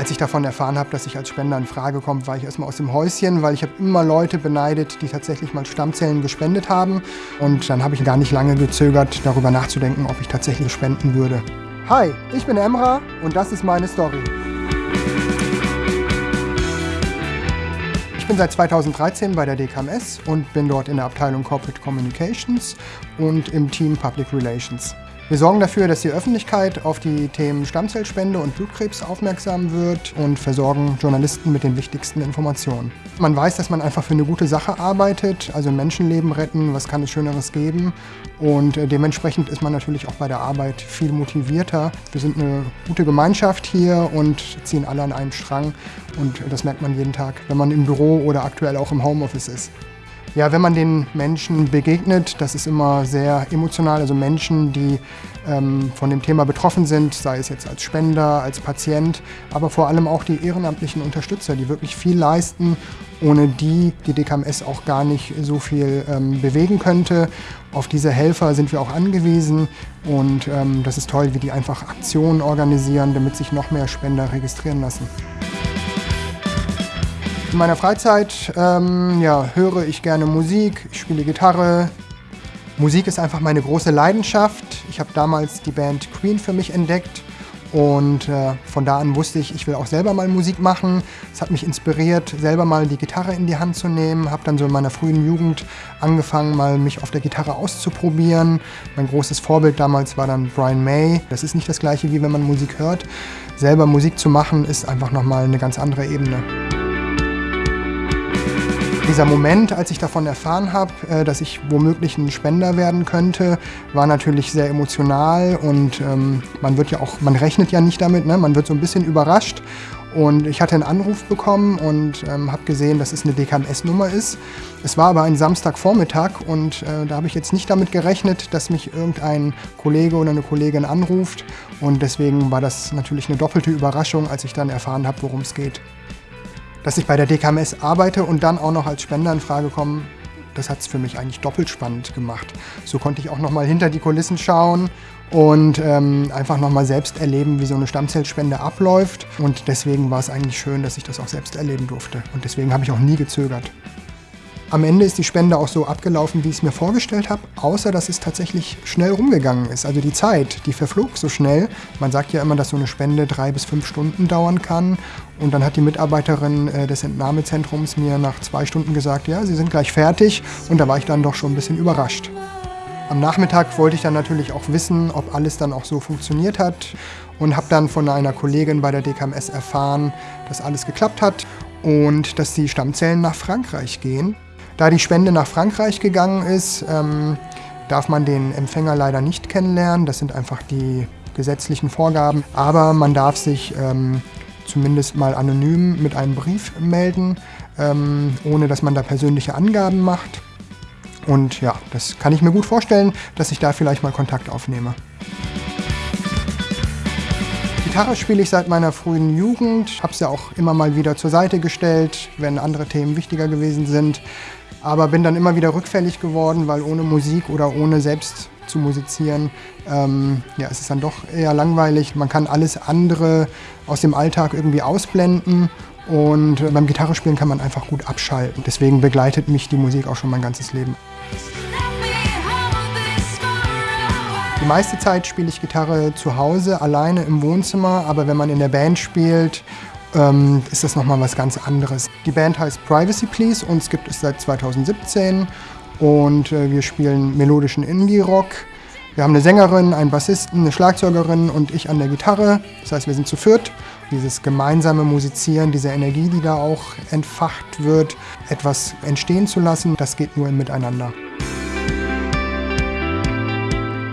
Als ich davon erfahren habe, dass ich als Spender in Frage komme, war ich erstmal aus dem Häuschen, weil ich habe immer Leute beneidet, die tatsächlich mal Stammzellen gespendet haben. Und dann habe ich gar nicht lange gezögert, darüber nachzudenken, ob ich tatsächlich spenden würde. Hi, ich bin Emra und das ist meine Story. Ich bin seit 2013 bei der DKMS und bin dort in der Abteilung Corporate Communications und im Team Public Relations. Wir sorgen dafür, dass die Öffentlichkeit auf die Themen Stammzellspende und Blutkrebs aufmerksam wird und versorgen Journalisten mit den wichtigsten Informationen. Man weiß, dass man einfach für eine gute Sache arbeitet, also Menschenleben retten, was kann es Schöneres geben und äh, dementsprechend ist man natürlich auch bei der Arbeit viel motivierter. Wir sind eine gute Gemeinschaft hier und ziehen alle an einem Strang und das merkt man jeden Tag, wenn man im Büro oder aktuell auch im Homeoffice ist. Ja, wenn man den Menschen begegnet, das ist immer sehr emotional. Also Menschen, die ähm, von dem Thema betroffen sind, sei es jetzt als Spender, als Patient, aber vor allem auch die ehrenamtlichen Unterstützer, die wirklich viel leisten, ohne die die DKMS auch gar nicht so viel ähm, bewegen könnte. Auf diese Helfer sind wir auch angewiesen und ähm, das ist toll, wie die einfach Aktionen organisieren, damit sich noch mehr Spender registrieren lassen. In meiner Freizeit ähm, ja, höre ich gerne Musik, ich spiele Gitarre. Musik ist einfach meine große Leidenschaft. Ich habe damals die Band Queen für mich entdeckt und äh, von da an wusste ich, ich will auch selber mal Musik machen. Es hat mich inspiriert, selber mal die Gitarre in die Hand zu nehmen. Habe dann so in meiner frühen Jugend angefangen, mal mich auf der Gitarre auszuprobieren. Mein großes Vorbild damals war dann Brian May. Das ist nicht das gleiche, wie wenn man Musik hört. Selber Musik zu machen, ist einfach nochmal eine ganz andere Ebene. Dieser Moment, als ich davon erfahren habe, äh, dass ich womöglich ein Spender werden könnte, war natürlich sehr emotional und ähm, man wird ja auch, man rechnet ja nicht damit, ne? man wird so ein bisschen überrascht. Und ich hatte einen Anruf bekommen und ähm, habe gesehen, dass es eine DKMS-Nummer ist. Es war aber ein Samstagvormittag und äh, da habe ich jetzt nicht damit gerechnet, dass mich irgendein Kollege oder eine Kollegin anruft. Und deswegen war das natürlich eine doppelte Überraschung, als ich dann erfahren habe, worum es geht. Dass ich bei der DKMS arbeite und dann auch noch als Spender in Frage komme, das hat es für mich eigentlich doppelt spannend gemacht. So konnte ich auch noch mal hinter die Kulissen schauen und ähm, einfach noch mal selbst erleben, wie so eine Stammzellspende abläuft. Und deswegen war es eigentlich schön, dass ich das auch selbst erleben durfte. Und deswegen habe ich auch nie gezögert. Am Ende ist die Spende auch so abgelaufen, wie ich es mir vorgestellt habe, außer dass es tatsächlich schnell rumgegangen ist. Also die Zeit, die verflog so schnell. Man sagt ja immer, dass so eine Spende drei bis fünf Stunden dauern kann. Und dann hat die Mitarbeiterin äh, des Entnahmezentrums mir nach zwei Stunden gesagt, ja, sie sind gleich fertig. Und da war ich dann doch schon ein bisschen überrascht. Am Nachmittag wollte ich dann natürlich auch wissen, ob alles dann auch so funktioniert hat und habe dann von einer Kollegin bei der DKMS erfahren, dass alles geklappt hat und dass die Stammzellen nach Frankreich gehen. Da die Spende nach Frankreich gegangen ist, ähm, darf man den Empfänger leider nicht kennenlernen. Das sind einfach die gesetzlichen Vorgaben. Aber man darf sich ähm, zumindest mal anonym mit einem Brief melden, ähm, ohne dass man da persönliche Angaben macht. Und ja, das kann ich mir gut vorstellen, dass ich da vielleicht mal Kontakt aufnehme. Gitarre spiele ich seit meiner frühen Jugend, habe es ja auch immer mal wieder zur Seite gestellt, wenn andere Themen wichtiger gewesen sind aber bin dann immer wieder rückfällig geworden, weil ohne Musik oder ohne selbst zu musizieren, ähm, ja, es ist dann doch eher langweilig. Man kann alles andere aus dem Alltag irgendwie ausblenden und beim Gitarrespielen kann man einfach gut abschalten. Deswegen begleitet mich die Musik auch schon mein ganzes Leben. Die meiste Zeit spiele ich Gitarre zu Hause, alleine im Wohnzimmer, aber wenn man in der Band spielt ähm, ist das nochmal was ganz anderes. Die Band heißt Privacy Please, uns gibt es seit 2017 und äh, wir spielen melodischen Indie-Rock. Wir haben eine Sängerin, einen Bassisten, eine Schlagzeugerin und ich an der Gitarre. Das heißt, wir sind zu viert. Dieses gemeinsame Musizieren, diese Energie, die da auch entfacht wird, etwas entstehen zu lassen, das geht nur im Miteinander.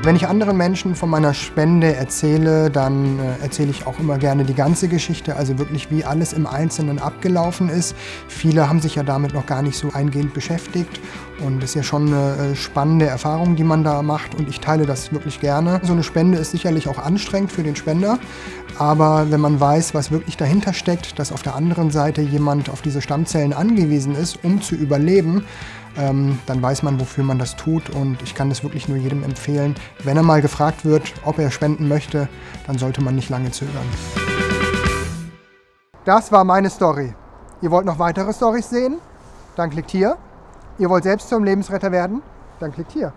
Wenn ich anderen Menschen von meiner Spende erzähle, dann äh, erzähle ich auch immer gerne die ganze Geschichte, also wirklich wie alles im Einzelnen abgelaufen ist. Viele haben sich ja damit noch gar nicht so eingehend beschäftigt und es ist ja schon eine äh, spannende Erfahrung, die man da macht und ich teile das wirklich gerne. So eine Spende ist sicherlich auch anstrengend für den Spender, aber wenn man weiß, was wirklich dahinter steckt, dass auf der anderen Seite jemand auf diese Stammzellen angewiesen ist, um zu überleben, ähm, dann weiß man, wofür man das tut und ich kann das wirklich nur jedem empfehlen. Wenn er mal gefragt wird, ob er spenden möchte, dann sollte man nicht lange zögern. Das war meine Story. Ihr wollt noch weitere Stories sehen? Dann klickt hier. Ihr wollt selbst zum Lebensretter werden? Dann klickt hier.